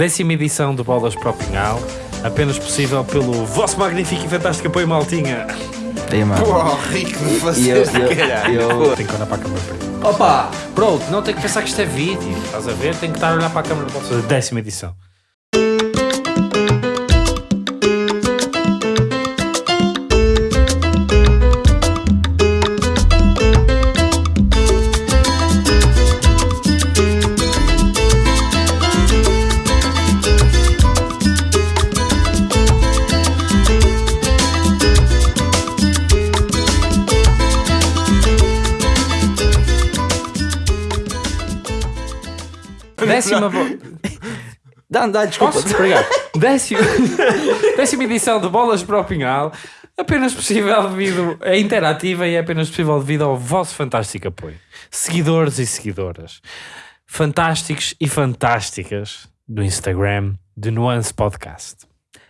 décima edição do Bolas para o Pinhal, apenas possível pelo vosso magnífico e fantástico apoio maltinha. Mano. Pô, rico de E eu, eu, caralho. eu, Tem que olhar para a câmera. Opa! Pronto, não tem que pensar que isto é vídeo. Estás a ver? Tem que estar a olhar para a câmera para fazer décima edição. Décima. Dá, dá, desculpa. Posso? Obrigado. Décima, décima edição de Bolas para o Pinhal, apenas possível devido. É interativa e é apenas possível devido ao vosso fantástico apoio. Seguidores e seguidoras. Fantásticos e fantásticas do Instagram de Nuance Podcast.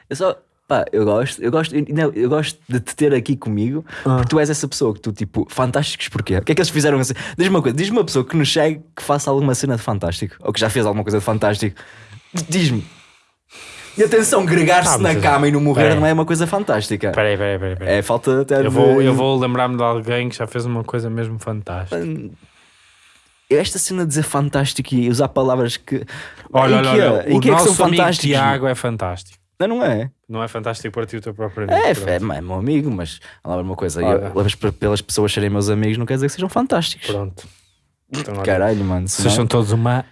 Eu só, pá, eu gosto, eu gosto, não, eu gosto de te ter aqui comigo, porque tu és essa pessoa que tu, tipo, fantásticos porquê? O que é que eles fizeram assim? Diz-me uma coisa, diz-me uma pessoa que nos segue que faça alguma cena de fantástico, ou que já fez alguma coisa de fantástico. Diz-me. E atenção, gregar-se Ah, na cama e não morrer Peraí. não é uma coisa fantástica. Espera aí, espera aí, espera aí, espera aí. É falta até Eu de- vou, eu vou lembrar-me de alguém que já fez uma coisa mesmo fantástica. Esta cena de dizer fantástico e usar palavras que. Olha, em olha, que, olha, em o que é que são fantásticos? Tiago é fantástico. Não, não é. Não é fantástico para ti o teu próprio É, amigo. é, é meu amigo, mas lá uma coisa. Olha. Eu, pelas pessoas serem meus amigos, não quer dizer que sejam fantásticos. Pronto. Então, Caralho, mano. Vocês são todos uma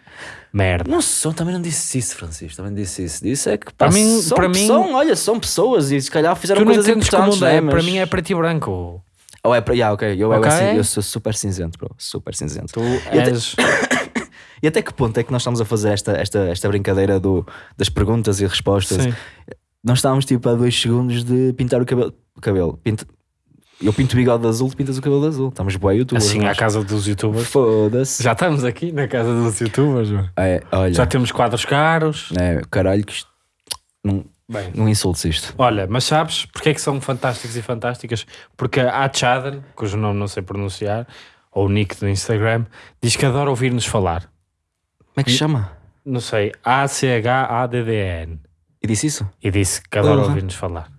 merda. Não são, também não disse isso, Francisco. Também não disse isso. Disse é que pá, Para mim- são, para mim- são, olha, são pessoas e se calhar fizeram Tu não coisas importantes. mundo é, né? para Mas- mim é preto e branco. Ou é para. Yeah, ok, eu, eu, Ok. assim, eu sou super cinzento, bro. Super cinzento. Tu és. E até que ponto é que nós estamos a fazer esta, esta, esta brincadeira do, das perguntas e respostas? Sim. Nós estávamos tipo a dois segundos de pintar o cabelo. O cabelo. Eu pinto o bigode de azul, tu pintas o cabelo de azul. Estamos boa YouTube. Assim, à casa dos youtubers. Foda-se. Já estamos aqui na casa dos youtubers. É, olha. Já temos quadros caros. É, caralho, que isto. Não, Bem. não insultes isto. Olha, mas sabes porque é que são fantásticos e fantásticas? Porque a Chaden, cujo nome não sei pronunciar, ou o nick do Instagram, diz que adora ouvir-nos falar. Como é que se chama? Não sei, A-C-H-A-D-D-E-N. E disse isso? E disse que adora Porra. ouvir-nos falar.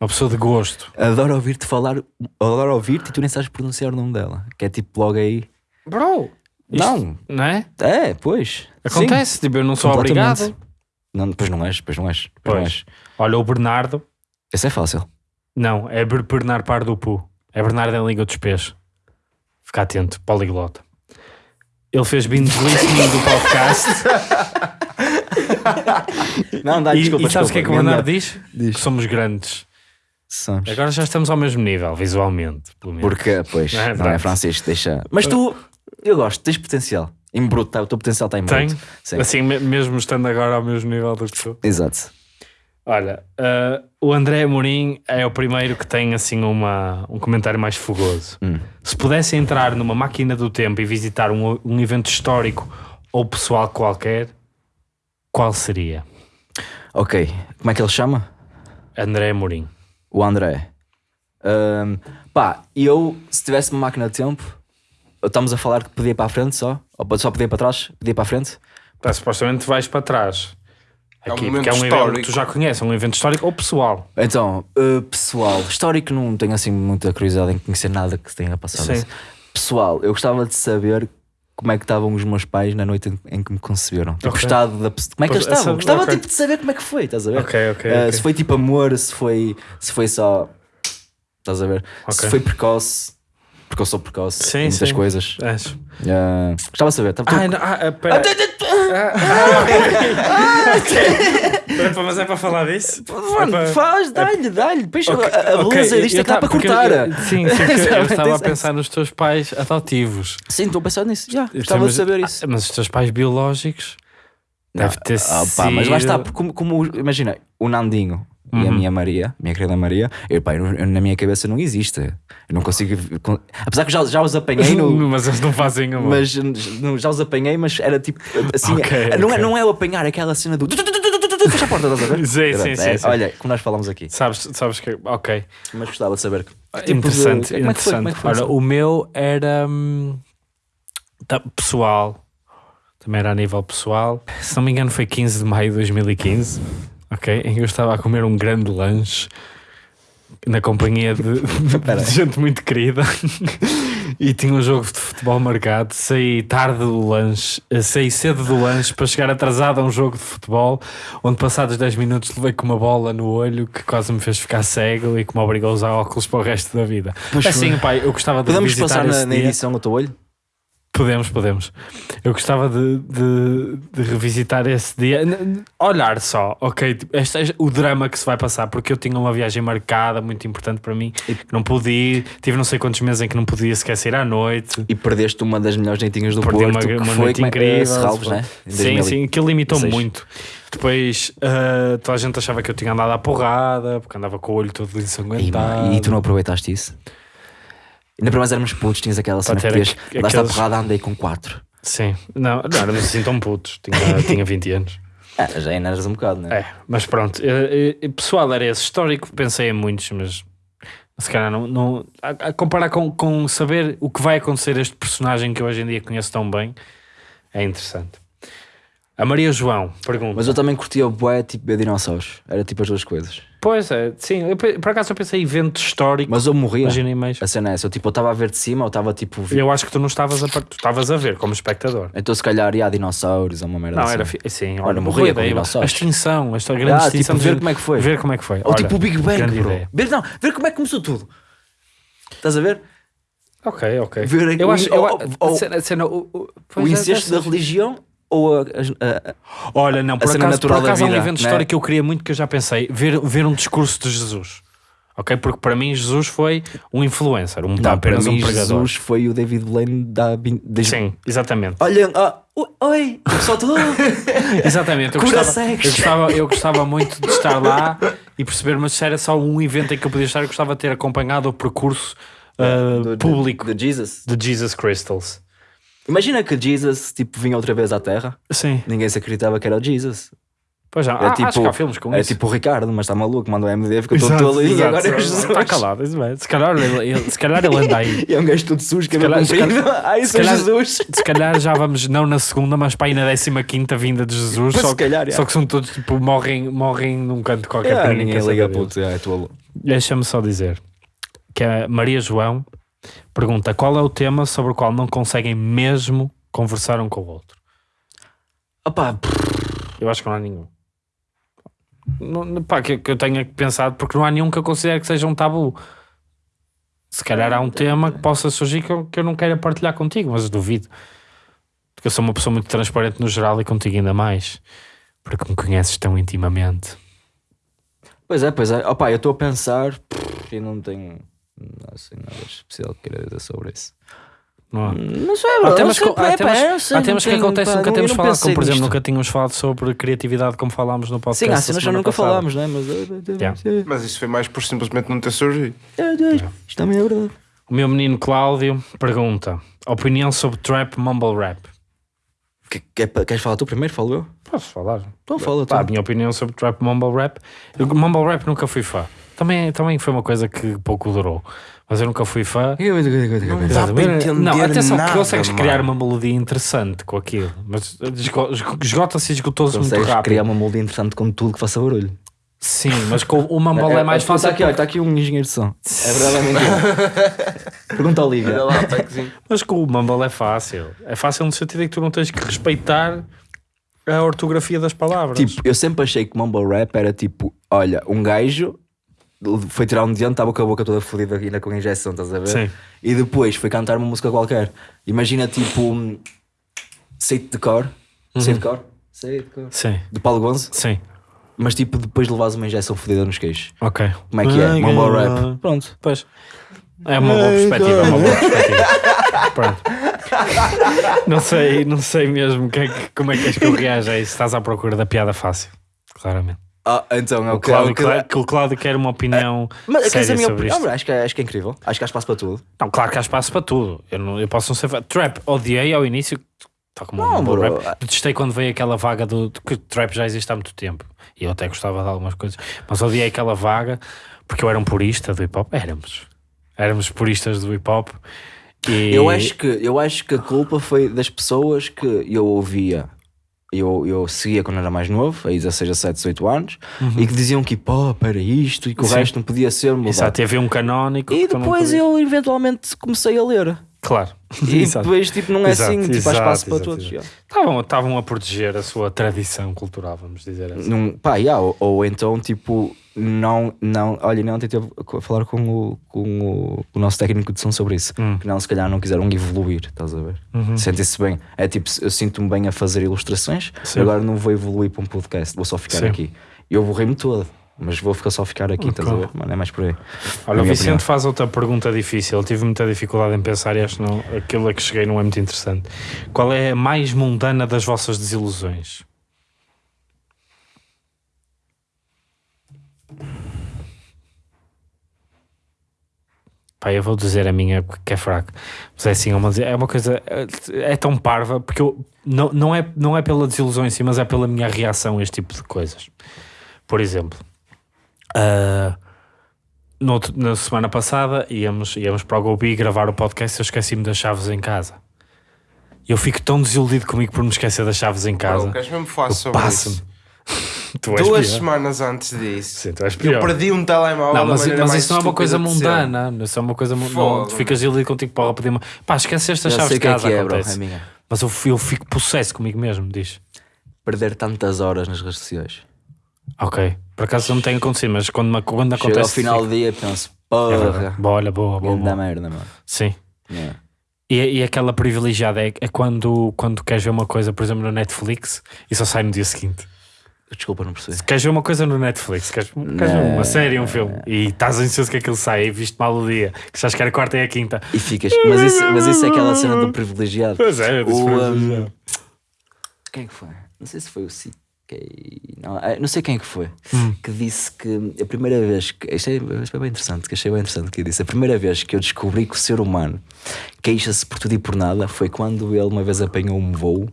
Uma pessoa de gosto. Adoro ouvir-te falar, adoro ouvir-te e tu nem sabes pronunciar o nome dela. Que é tipo logo aí. Bro! Isto- Não, Não é? é, pois. Acontece, tipo, eu não sou Completamente. obrigado. Não, pois não és, pois não és. Pois não és. Olha, o Bernardo, Esse é fácil. não, é Ber- Bernardo Pardupu. É Bernardo em língua dos peixes. Fica atento, poliglota. Ele fez binge listening do podcast. Não, dá, e, desculpa, e sabes o que é que o. Bernardo diz? Diz. Que somos grandes. Somos. Agora já estamos ao mesmo nível, visualmente. Porque, pois, Não é, não é. Francisco, deixa. Mas tu, eu gosto, tens potencial. Em bruto, tá, o teu potencial está em bruto. Tem? Sim. Assim, me- mesmo estando agora ao mesmo nível do que tu. Exato. Olha, ah, o André Amorim é o primeiro que tem assim uma, um comentário mais fogoso. Hum. Se pudesse entrar numa máquina do tempo e visitar um, um evento histórico ou pessoal qualquer, qual seria? Ok, como é que ele chama? André Amorim. O André. Ahm, pá, eu, se tivesse uma máquina de tempo, estamos a falar que podia ir para a frente só? Ou só podia ir para trás? Podia ir para a frente? Tá, supostamente vais para trás. É um Aqui, momento porque é um evento histórico. que tu já conheces, é um evento histórico ou pessoal. Então, uh, pessoal, histórico não tenho assim muita curiosidade em conhecer nada que se tenha passado. Sim. assim. Pessoal, eu gostava de saber como é que estavam os meus pais na noite em, que me conceberam. Tipo, Ok. gostado da Como é que Pois, eles estavam? essa- Gostava ok. tipo, de saber como é que foi, estás a ver? Ok, ok, Uh, ok. Se foi tipo amor, se foi, se foi só. Estás a ver? Se foi precoce, porque eu sou precoce Sim, em muitas sim. coisas. És. Uh, gostava de saber. Tá- Ah, não, ah, ah, pera. Ah, ah, Mas é para falar disso? Mano, É para- faz, dá-lhe, dá-lhe. Depois Ok, a, a beleza disto eu é que dá para cortar. eu- Sim, sim, eu estava a pensar nos teus pais adotivos. Sim, estou a pensar nisso. Já, gostava de saber isso. ah, Mas os teus pais biológicos deve ter Ah, sido... pá, mas lá está, como, como imagina, o Nandinho e a Uhum. minha Maria, minha querida Maria, eu, pá, eu- na minha cabeça não existe. Eu não consigo. con- Apesar que já, já os apanhei no. Mas eles não fazem amor. Mas já os apanhei, mas era tipo assim. Ok, não, É, ok. não é o apanhar, é aquela cena do. Fecha a porta, estás a ver? Sim, sim, sim, é, sim. Olha, como nós falamos aqui. Sabes, sabes que... Ok. Mas gostava de saber. que tipo interessante, é interessante. É Ora, o meu era... hum, tá, pessoal. também era a nível pessoal. Se não me engano, foi 15 de maio de 2015, ok? Em que eu estava a comer um grande lanche na companhia de, de gente muito querida e tinha um jogo de futebol marcado. Saí tarde do lanche, eh, saí cedo do lanche para chegar atrasado a um jogo de futebol, onde passados 10 minutos levei com uma bola no olho que quase me fez ficar cego e que me obrigou a usar óculos para o resto da vida. Pois assim, pai, eu gostava de Podemos passar na, na edição no teu olho? Podemos, podemos. Eu gostava de, de, de revisitar esse dia. Olhar só, ok, tipo, este é o drama que se vai passar, porque eu tinha uma viagem marcada, muito importante para mim, que não pude ir. Tive não sei quantos meses em que não podia sequer sair à noite. E perdeste uma das melhores noitinhas do Perdi Porto, uma, que uma foi noite como é- incrível. eh, Serralves, né? Em Sim, 2000. sim, aquilo limitou-me 16. muito. Depois ah, toda a gente achava que eu tinha andado à porrada, porque andava com o olho todo E, ensanguentado. e tu não aproveitaste isso? Ainda para mais éramos putos, tinhas aquela cena que podias aqu- aqueles- porrada, andei com 4. Sim, não, não éramos assim tão putos, tinha, tinha 20 anos. É, já ainda eras um bocado, né? É, mas pronto, pessoal, era esse histórico, pensei em muitos, mas se calhar não, não a, a comparar com, com saber o que vai acontecer a este personagem que eu hoje em dia conheço tão bem, é interessante. A Maria João pergunta: Mas eu também curtia o bué, tipo, ver dinossauros. Era tipo as duas coisas. Pois é, sim, eu, por acaso eu pensei em evento histórico, Mas eu morria. imaginei mais. A cena é essa. Eu, tipo, eu estava a ver de cima, eu estava tipo. Eu acho que tu não estavas a, tu estavas a ver como espectador. Então se calhar ia a dinossauros ou uma merda Não, assim. era fi- sim, Olha, olha, morria com ideia. A dinossauros. extinção, esta grande Ah, extinção. tipo, ver de- como é que foi. Ver como é que foi. Ou tipo o Big Bang, bro. ideia. Ver, não, ver como é que começou tudo. Estás a ver? Ok, ok. Ver eu acho, eu, ou- ou- a cena- a cena- o, o- o é, incesto da dessas- religião ou a, a- a- Olha, não, por acaso, por acaso há um evento né? histórico que eu queria muito que eu já pensei, ver, ver um discurso de Jesus. Ok? Porque para mim Jesus foi um influencer, um, Não, para apenas mim um pregador. Jesus foi o David Blaine da... da Sim, exatamente. Olha, ah, oi, pessoal tudo... Exatamente. Eu gostava, eu, gostava, eu gostava muito de estar lá e perceber, mas se era só um evento em que eu podia estar, eu gostava de ter acompanhado o percurso uh, do- público De Jesus. de Jesus Crystals. Imagina que Jesus, tipo, vinha outra vez à Terra. Sim. Ninguém se acreditava que era o Jesus. Pois já, É ah, tipo, acho que há filmes com é isso. tipo o Ricardo, mas está maluco, manda o MD, ficou todo tolo e agora é Jesus. Está calado, isso bem. Se calhar ele, ele- se calhar ele anda aí. E é um gajo todo sujo, cabelo se comprido. Ai, sou calhar- Jesus. Se calhar já vamos, não na segunda, mas para aí na 15 vinda de Jesus. Pois, Só, calhar, que, é. só que são todos tipo, morrem, morrem num canto qualquer. É, ninguém liga puto, é, é tolo. Deixa-me só dizer que a Maria João pergunta qual é o tema sobre o qual não conseguem mesmo conversar um com o outro. Opá, Eu acho que não há nenhum. Não, pá, que, que eu tenha pensado, porque não há nenhum que eu considere que seja um tabu. Se calhar há um tema que possa surgir que eu, que eu não queira partilhar contigo, mas duvido. Porque eu sou uma pessoa muito transparente no geral e contigo ainda mais. Porque me conheces tão intimamente. Pois é, pois é. Opá, eu estou a pensar e não tenho não sei nada especial que queira dizer sobre isso. Não há? Não sei, Há bro, temas, não sei, que, há é, temas, sei, há não temas que acontecem nunca não- temos não falado, como por exemplo, nisto. nunca tínhamos falado sobre criatividade como falámos no podcast. Sim, há cenas que semana nunca passada. falámos, né? Mas. Yeah. Mas isso foi mais por simplesmente não ter surgido. Isto também é verdade. O meu menino Cláudio pergunta: opinião sobre trap mumble rap? Que- que é Queres falar tu primeiro? Falo eu? Posso falar? Então fala tu. Pá, a minha opinião sobre trap mumble rap. Eu, mumble rap nunca fui fã. Também, também foi uma coisa que pouco durou. Mas eu nunca fui fã. Não dá Exatamente. para entender não, atenção, nada, que consegues mano. criar uma melodia interessante com aquilo, mas esgo- esgo- esgota-se e esgotou-se muito Consegues rápido. criar uma molde interessante com tudo que faça barulho. Sim, mas com o mumble é, mais fácil. Está aqui, olha, está aqui um engenheiro de som. É verdade mentira? Pergunta ao Lívia. Lá, packzinho. Mas com o mumble é fácil. É fácil no sentido em que tu não tens que respeitar a ortografia das palavras. Tipo, eu sempre achei que mumble rap era tipo, olha, um gajo foi tirar um dente, estava com a boca toda fodida ainda com injeção, estás a ver? Sim. E depois foi cantar uma música qualquer. Imagina tipo, um, sei de cor, sei de cor, sei de cor, Sim, de Paulo Gonzo, sim. mas tipo depois levas uma injeção fodida nos queixos. Ok. Como é que é? Mumble cara. rap. Pronto. Pois. É uma boa perspectiva, é uma boa perspectiva. Pronto. Não sei, não sei mesmo é que- como é que és que eu reajo a isso. Estás à procura da piada fácil. Claramente. Ah, então é O o que Cláudio, é o que- o Cláudio quer uma opinião Mas quer dizer, a séria minha sobre opinião, acho que, é- acho que é incrível. Acho que há espaço para tudo. Não, claro que há espaço para tudo. Eu, não, eu posso não ser. Trap, odiei ao início. Tá como Não, um bro. rap. Detestei quando veio aquela vaga do. que trap já existe há muito tempo. E eu até gostava de algumas coisas. Mas odiei aquela vaga porque eu era um purista do hip hop. Éramos. Éramos puristas do hip hop. E- Eu acho, que, eu acho que a culpa foi das pessoas que eu ouvia. Eu, eu seguia quando era mais novo, aí 16, 17, 18 anos, e que diziam que pô, para isto e que o Uhum. Sim. resto não podia ser mudado. Exato, havia um canónico. E depois eu eventualmente comecei a ler. Claro. E Exato. depois tipo, não é Exato, assim, tipo, há espaço para todos. Estavam, estavam a proteger a sua tradição cultural, vamos dizer assim. Não, pá, yeah, ou, ou então tipo, não, não, olha, não tentei a falar com o, com o, o nosso técnico de som sobre isso, Hum. que não, se calhar não quiseram evoluir, estás a ver? Uhum. Sentem-se bem, é tipo, eu sinto-me bem a fazer ilustrações, Sim. agora não vou evoluir para um podcast, vou só ficar Sim. aqui. Eu borrei-me todo, mas vou ficar só ficar aqui, estás a ver? Mano, é mais por aí. Olha, o Vicente opinião. faz outra pergunta difícil. Eu tive muita dificuldade em pensar e acho que não, aquilo a que cheguei não é muito interessante. Qual é a mais mundana das vossas desilusões? Pá, eu vou dizer a minha que é fraca. Mas é assim, é uma, é uma coisa. é- tão parva, porque eu, não, não, é, não é pela desilusão em si, mas é pela minha reação a este tipo de coisas. Por exemplo, ah, no na semana passada íamos, íamos para o Gobi gravar o podcast e eu esqueci-me das chaves em casa. Eu fico tão desiludido comigo por me esquecer das chaves em casa. Bro, queres mesmo falar sobre isso? Tu és Duas pior. semanas antes disso. Sim, tu és Eu perdi um telemóvel Não, mas, mas isso não é uma coisa mundana. Isso é uma coisa. mu- Não, Fogo. tu ficas desiludido contigo para pedir uma. Pá, esqueceste as chaves de que é casa. que é, bro, acontece. é minha. Mas eu, eu fico possesso comigo mesmo, diz. Perder tantas horas nas redes sociais. Ok. Por acaso não tem acontecido, mas quando, me- quando Chega acontece. ao final do dia penso, É porra, Boa, olha, boa, boa. grande boa. merda, mano. Sim. Yeah. E, e aquela privilegiada é, é quando, quando queres ver uma coisa, por exemplo, no Netflix e só sai no dia seguinte. Desculpa, não percebi. Se queres ver uma coisa no Netflix, queres, queres ver uma série, um filme, e estás ansioso que aquilo saia e viste mal o dia, que já que era a quarta e a quinta. E ficas, mas isso, mas isso é aquela cena do privilegiado. Pois é, O, um, quem é que foi? Não sei se foi o CK. Não, eh, não sei quem é que foi. Hum. Que disse que a primeira vez que. Isto é, isto é bem interessante, que achei bem interessante que disse. A primeira vez que eu descobri que o ser humano queixa-se por tudo e por nada foi quando ele uma vez apanhou um voo.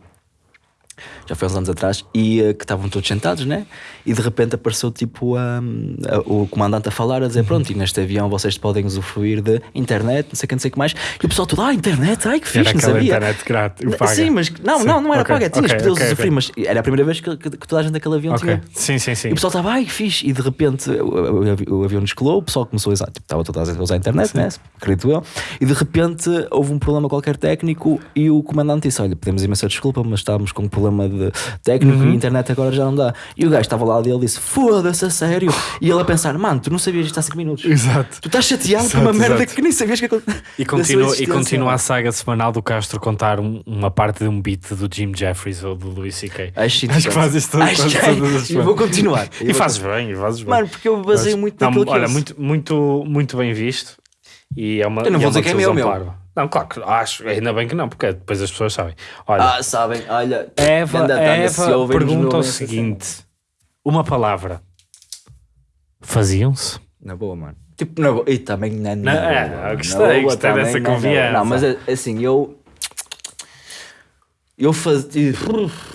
Já foi uns anos atrás, e eh, que estavam todos sentados, né? E de repente apareceu tipo a- a- o comandante a falar, a dizer: Pronto, e neste avião vocês podem usufruir de internet, não sei o que, não sei o que mais. E o pessoal todo: Ah, internet, ai que fixe, Era não sabia. internet grátis, paga. Sim, mas não, Sim, não, não era ok, paga, tinhas ok, que poder ok, usufruir, mas era a primeira vez que, que- que toda a gente daquele avião tinha. sim, sim, sim. E o pessoal estava, ai, que fixe. E de repente o, o- o avião descolou, o pessoal começou a usar, tipo, estava toda a gente a usar a internet, né? Acredito eu. E de repente houve um problema qualquer técnico e o comandante disse: Olha, pedimos imensa desculpa, mas estávamos com um problema de técnico Uhum. e a internet agora já não dá. E o gajo estava lá dele e disse: Foda-se, a sério. E ele a pensar: Mano, tu não sabias isto há 5 minutos. Exato. Tu estás chateado por Exato, uma merda exato. que nem sabias que aconteceu. E continua, e continua a saga semanal do Castro contar um- uma parte de um beat do Jim Jeffries ou do Louis C.K. Acho, Acho que fazes todo- Acho que- todas as E semanas. vou continuar. E fazes bem, e fazes bem. Mano, porque eu baseio muito Não, naquilo que Olha, muito, muito, muito bem visto. E é uma, Eu não vou é dizer que é meu, meu. parva. Não, claro que acho, ainda bem que não, porque depois as pessoas sabem. Olha, Ah, sabem, olha. Eva, Eva pergunta o seguinte: uma palavra. Faziam-se? Na boa, mano. Tipo, na boa. E também na, na Não, boa, é, mano. eu Na gostei, boa gostei também, dessa na boa. confiança. Não, mas é- assim, eu. Eu fazia.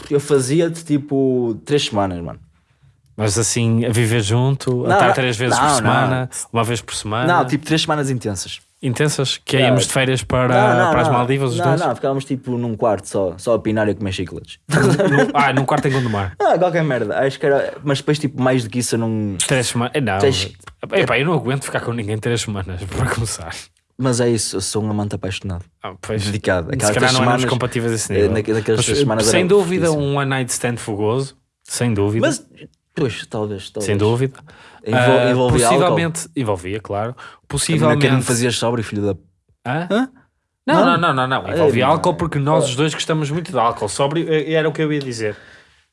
Eu fazia-te tipo três semanas, mano. Mas assim, a viver junto, a Não, estar não, três vezes não, por não. semana, uma vez por semana. Não, tipo três semanas intensas. Intensas, que aí Não. íamos de férias para, não, não, para as. Maldivas, os Não, dois? não, ficávamos tipo num quarto só, só a pinar e a comer chicletes. Ah, num quarto em Gondomar. ah, qualquer merda. Acho que era. Mas depois, tipo, mais do que isso, eu não. Três semanas. Não. Três- Epá, eu não aguento ficar com ninguém três semanas, para começar. Mas é isso, eu sou um amante apaixonado. Ah, pois, Dedicado. Se Aquelas calhar três não éramos semanas, compatíveis a esse eh, nível. naquelas Mas, semanas sem dúvida, um one night stand fogoso. Sem dúvida. Mas, pois, talvez, talvez. sem dúvida. Envol- Ah, envolvia possivelmente, envolvia, claro. álcool. Possivelmente. não fazias sóbrio, filho da... Hã? Hã? Não, Não? não, não, não, não. Envolvia Ei, álcool porque nós os dois gostamos muito de álcool. Sóbrio eh, era o que eu ia dizer.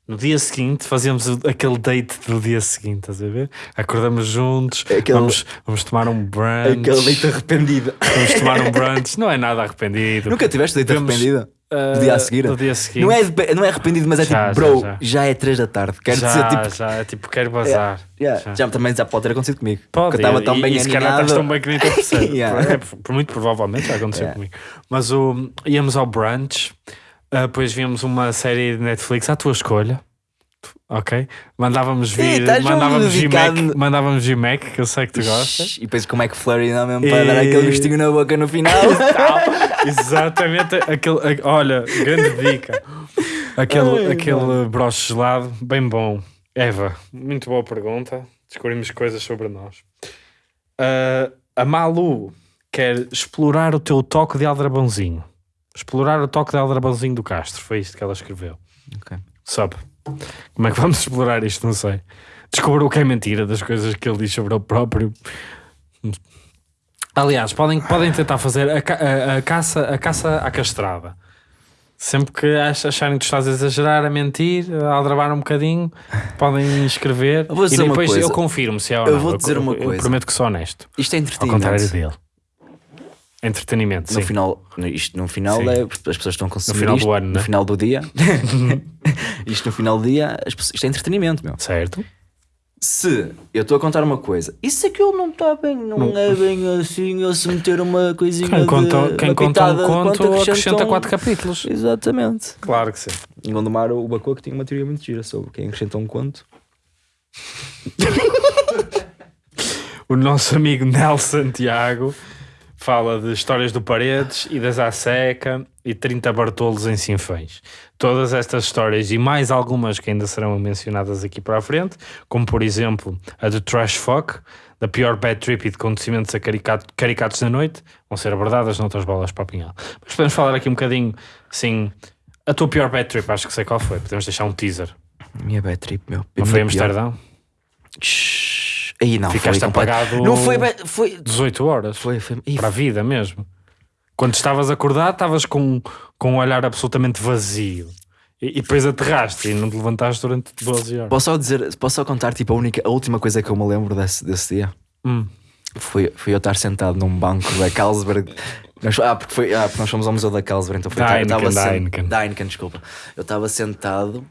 No dia seguinte fazíamos o- aquele date do dia seguinte, estás a ver? Acordamos juntos, Aquele- vamos, vamos tomar um brunch. Aquele leite arrependido. Vamos tomar um brunch. Não é nada arrependido. Nunca tiveste Vemos, arrependido? Ah, Do dia a seguir? Dia seguinte. Não é, não é arrependido, mas é Já, tipo, bro, já, já, já. é 3 da tarde. Quero já, dizer, tipo, já, é tipo, quero bazar. yeah, Já. já. também já pode ter acontecido comigo. Pode, Porque eu estava tão e, bem e se calhar estás tão bem que nem. Yeah. É, por, muito provavelmente já aconteceu Yeah. comigo. Mas o, íamos ao brunch, ah, depois víamos uma série de Netflix à tua escolha. Ok? Mandávamos vir, Ih, estás mandávamos vir Mac, mandávamos vir Mac, que eu sei que tu gostas. E depois como é que Flurry não mesmo para E- dar aquele gostinho na boca no final. Exatamente, aquele, olha, grande dica. Aquele, aquele broche gelado, bem bom. Eva, muito boa pergunta. Descobrimos coisas sobre nós. Ah, a Malu quer explorar o teu toque de aldrabãozinho. Explorar o toque de aldrabãozinho do Castro. Foi isto que ela escreveu. Ok. Sabe? Como é que vamos explorar isto? Não sei. Descobrir o que é mentira das coisas que ele diz sobre ele próprio. Aliás, podem, podem tentar fazer a, a- a caça, a caça à castrada. Sempre que ach- acharem que tu estás a exagerar, a mentir, a aldrabar um bocadinho, podem escrever Eu e depois eu confirmo se é ou Eu não. vou dizer uma eu coisa. prometo que sou honesto. Isto é Ao contrário entretenimento. dele. Entretenimento, No sim. final, isto no final Sim. é, as pessoas estão a consumir final do isto, ano, no né? final do dia. isto no final do dia, as pessoas- isto é entretenimento, meu. Certo? Se eu estou a contar uma coisa, isso aquilo não está bem, não, é bem assim, eu se meter uma coisinha Quem conta, de, quem conta um conto quanto acrescenta um- quatro capítulos. Exatamente. Claro que sim. Em Gondomar, o Bacoa tinha uma teoria muito gira sobre quem acrescenta um conto. O nosso amigo Nelson Santiago fala de histórias do Paredes e das Seca e 30 Bartolos em Sinfãs. Todas estas histórias e mais algumas que ainda serão mencionadas aqui para a frente, como por exemplo a do Trash Fuck, da pior bad trip e de acontecimentos a caricato- caricatos da noite, vão ser abordadas noutras bolas para apanhar. Mas podemos falar aqui um bocadinho, assim, a tua pior bad trip, acho que sei qual foi. Podemos deixar um teaser. Minha bad trip, meu. Não foi pior. Amsterdão? Shhh. Aí não, Ficaste foi completo. apagado Não foi, bad- foi, 18 horas. foi, foi. Ih, para a vida mesmo. Quando estavas acordado, estavas com, com um olhar absolutamente vazio. E, e depois aterraste e não te levantaste durante 12 horas. Posso só dizer, posso só contar tipo a única, a última coisa que eu me lembro desse, desse dia? Hum. Foi, foi eu estar sentado num banco da Carlsberg. Nós- ah, porque foi, ah, porque nós fomos ao Museu da Carlsberg, então foi eu estava sen- da Heineken, desculpa. Eu estava sentado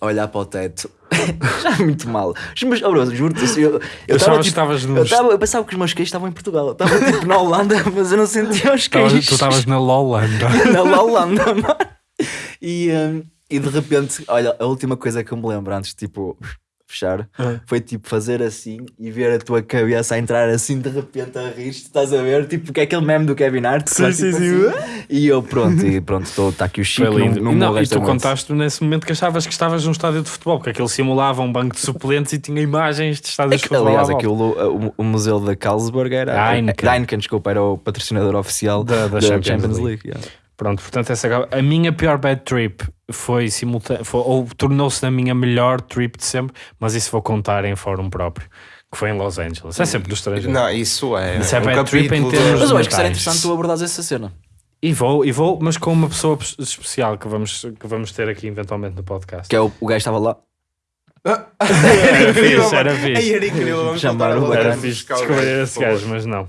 a olhar para o teto, já muito mal. Mas, oh, bro, juro-te, assim, eu, eu, Eu estava tipo, estavas eu, eu pensava que os meus queixos estavam em Portugal. Eu estava tipo na Holanda, mas eu não sentia os queixos. tu estavas na Lolanda. na Holanda, mano. E, hum, e de repente, olha, a última coisa que eu me lembro antes tipo fechar Ah. foi tipo fazer assim e ver a tua cabeça a entrar assim de repente a rir, estás a ver? Tipo, que é aquele meme do Kevin Hart. Sim, sim, tipo, sim. assim. E eu, pronto, e pronto, está aqui o Chico. Foi lindo. Num, E num não, e tu contaste nesse momento que achavas que estavas num estádio de futebol, porque aquele simulava um banco de suplentes e tinha imagens de estádios de Aqu- futebol. Aliás, aquilo, o, o museu da Carlsberg era Da Heineken. da Heineken, desculpa, era o patrocinador oficial Da- da Champions League. yeah. Pronto, portanto, essa, a minha pior bad trip foi simultânea, ou tornou-se na minha melhor trip de sempre, mas isso vou contar em fórum próprio, que foi em Los Angeles. É sempre do estrangeiro. Não, isso é. Isso é um bad trip em termos Mas eu acho que seria interessante tu abordares essa cena. E vou, e vou, mas com uma pessoa especial que vamos, que vamos ter aqui eventualmente no podcast. Que é o, o gajo estava lá. Era fixe, era fixe. era incrível. Vamos o Era fixe descobrir esse gajo, mas não.